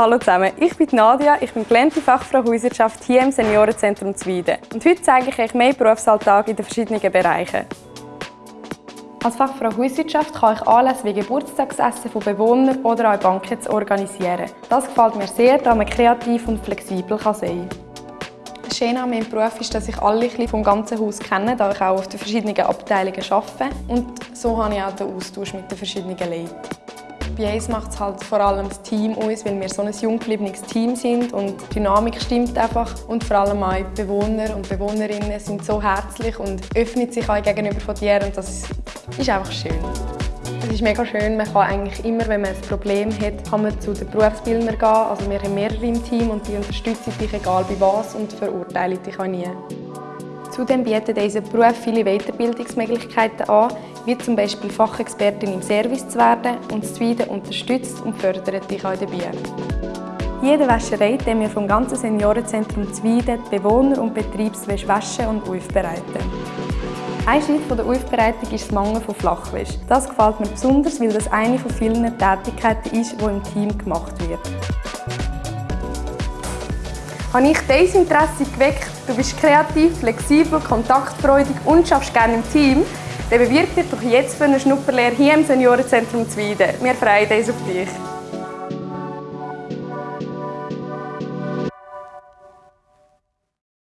Hallo zusammen, ich bin Nadia, ich bin gelernte Fachfrau Hauswirtschaft hier im Seniorenzentrum Zwiden. Und heute zeige ich euch mehr Berufsalltag in den verschiedenen Bereichen. Als Fachfrau Hauswirtschaft kann ich Anlässe wie Geburtstagsessen von Bewohnern oder auch Banken organisieren. Das gefällt mir sehr, da man kreativ und flexibel sein kann. Das Schöne an meinem Beruf ist, dass ich alle vom ganzen Haus kenne, da ich auch auf den verschiedenen Abteilungen arbeite. Und so habe ich auch den Austausch mit den verschiedenen Leuten. Bei uns macht es halt vor allem das Team aus, weil wir so ein jung Team sind und die Dynamik stimmt einfach. Und vor allem auch die Bewohner und Bewohnerinnen sind so herzlich und öffnen sich auch gegenüber von dir und das ist einfach schön. Es ist mega schön, man kann eigentlich immer, wenn man ein Problem hat, kann man zu den Berufsbildnern gehen. Also wir haben mehrere im Team und die unterstützen dich egal bei was und verurteilen dich auch nie. Zudem bietet dieser Beruf viele Weiterbildungsmöglichkeiten an, wie zum Beispiel Fachexpertin im Service zu werden und das Zweite unterstützt und fördert dich auch dabei. Jede Wäscherei, die wir vom ganzen Seniorenzentrum Zwieden die Bewohner und Betriebswäsche waschen und aufbereiten. Ein Schritt der Aufbereitung ist das Mangen von Flachwäsche. Das gefällt mir besonders, weil das eine von vielen Tätigkeiten ist, die im Team gemacht wird. Habe ich dein Interesse geweckt? Du bist kreativ, flexibel, kontaktfreudig und schaffst gerne im Team? Dann bewirb dich doch jetzt für eine Schnupperlehre hier im Seniorenzentrum Zwieden. Wir freuen uns auf dich.